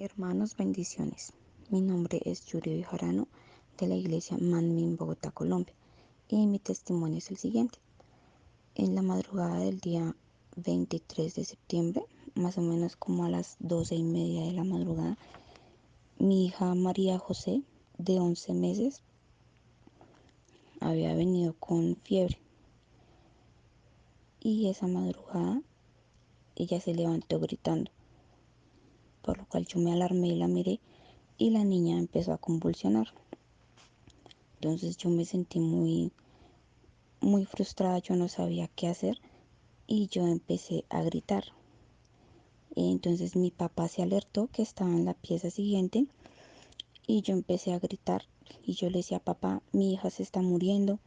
Hermanos, bendiciones. Mi nombre es Yuri Vijarano de la iglesia Manmin, Bogotá, Colombia. Y mi testimonio es el siguiente. En la madrugada del día 23 de septiembre, más o menos como a las 12 y media de la madrugada, mi hija María José, de 11 meses, había venido con fiebre. Y esa madrugada ella se levantó gritando, por lo cual yo me alarmé y la miré y la niña empezó a convulsionar. Entonces yo me sentí muy, muy frustrada, yo no sabía qué hacer y yo empecé a gritar. Entonces mi papá se alertó que estaba en la pieza siguiente y yo empecé a gritar y yo le decía, papá, mi hija se está muriendo.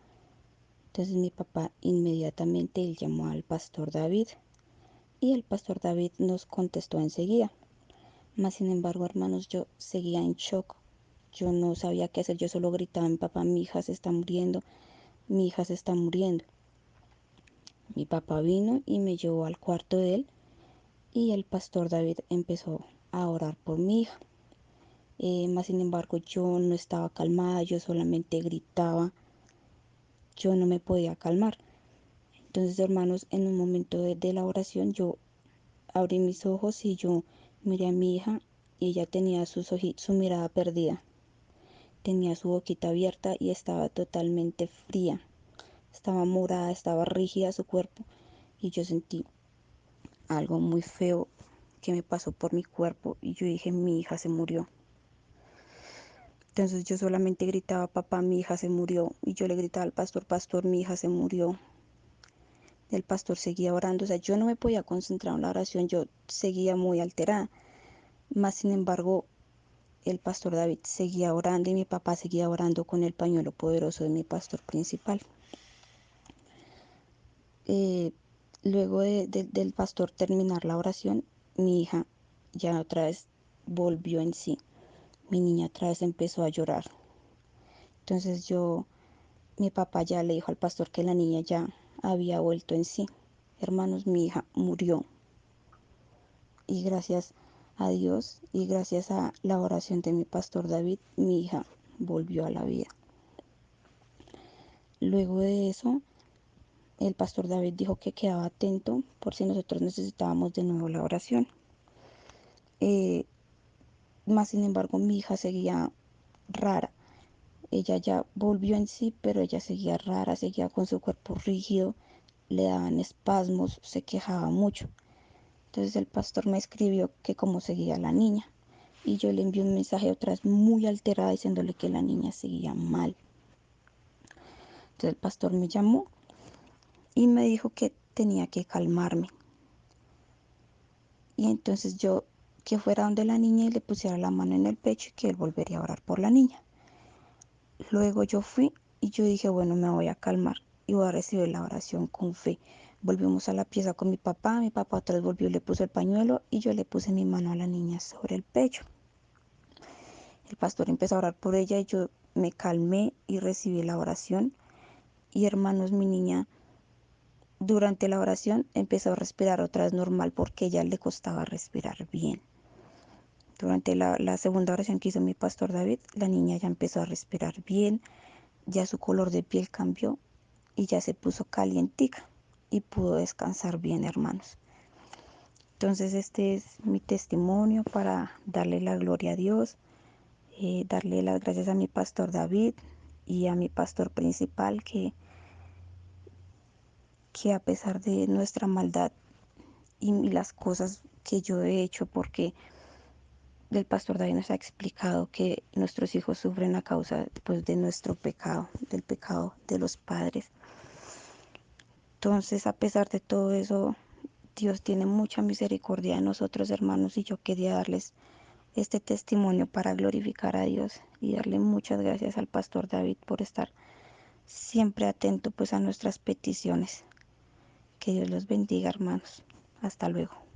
Entonces mi papá inmediatamente él llamó al pastor David y el pastor David nos contestó enseguida. Más sin embargo, hermanos, yo seguía en shock. Yo no sabía qué hacer, yo solo gritaba, mi papá, mi hija se está muriendo, mi hija se está muriendo. Mi papá vino y me llevó al cuarto de él y el pastor David empezó a orar por mi hija. Eh, más sin embargo, yo no estaba calmada, yo solamente gritaba, yo no me podía calmar. Entonces, hermanos, en un momento de, la oración, yo abrí mis ojos y yo miré a mi hija y ella tenía sus su mirada perdida. Tenía su boquita abierta y estaba totalmente fría. Estaba morada, estaba rígida su cuerpo y yo sentí algo muy feo que me pasó por mi cuerpo y yo dije, mi hija se murió. Entonces yo solamente gritaba, papá, mi hija se murió. Y yo le gritaba al pastor, pastor, mi hija se murió. El pastor seguía orando, o sea, yo no me podía concentrar en la oración, yo seguía muy alterada. Más sin embargo, el pastor David seguía orando y mi papá seguía orando con el pañuelo poderoso de mi pastor principal. Eh, luego del pastor terminar la oración, mi hija ya otra vez volvió en sí mi niña otra vez empezó a llorar. Entonces yo, mi papá ya le dijo al pastor que la niña ya había vuelto en sí. Hermanos, mi hija murió. Y gracias a Dios y gracias a la oración de mi pastor David, mi hija volvió a la vida. Luego de eso, el pastor David dijo que quedaba atento por si nosotros necesitábamos de nuevo la oración. Eh, más sin embargo, mi hija seguía rara. Ella ya volvió en sí, pero ella seguía rara, seguía con su cuerpo rígido, le daban espasmos, se quejaba mucho. Entonces el pastor me escribió que cómo seguía la niña. Y yo le envié un mensaje otra vez muy alterada diciéndole que la niña seguía mal. Entonces el pastor me llamó y me dijo que tenía que calmarme. Y entonces yo que fuera donde la niña y le pusiera la mano en el pecho y que él volvería a orar por la niña. Luego yo fui y yo dije, bueno, me voy a calmar y voy a recibir la oración con fe. Volvimos a la pieza con mi papá, mi papá otra vez volvió le puso el pañuelo y yo le puse mi mano a la niña sobre el pecho. El pastor empezó a orar por ella y yo me calmé y recibí la oración. Y hermanos, mi niña durante la oración empezó a respirar otra vez normal porque ya le costaba respirar bien. Durante la, segunda oración que hizo mi pastor David, la niña ya empezó a respirar bien, ya su color de piel cambió y ya se puso calientica y pudo descansar bien, hermanos. Entonces este es mi testimonio para darle la gloria a Dios, eh, darle las gracias a mi pastor David y a mi pastor principal que, que a pesar de nuestra maldad y las cosas que yo he hecho, porque del pastor David nos ha explicado que nuestros hijos sufren a causa pues, de nuestro pecado, del pecado de los padres. Entonces, a pesar de todo eso, Dios tiene mucha misericordia de nosotros, hermanos, y yo quería darles este testimonio para glorificar a Dios y darle muchas gracias al pastor David por estar siempre atento pues a nuestras peticiones. Que Dios los bendiga, hermanos. Hasta luego.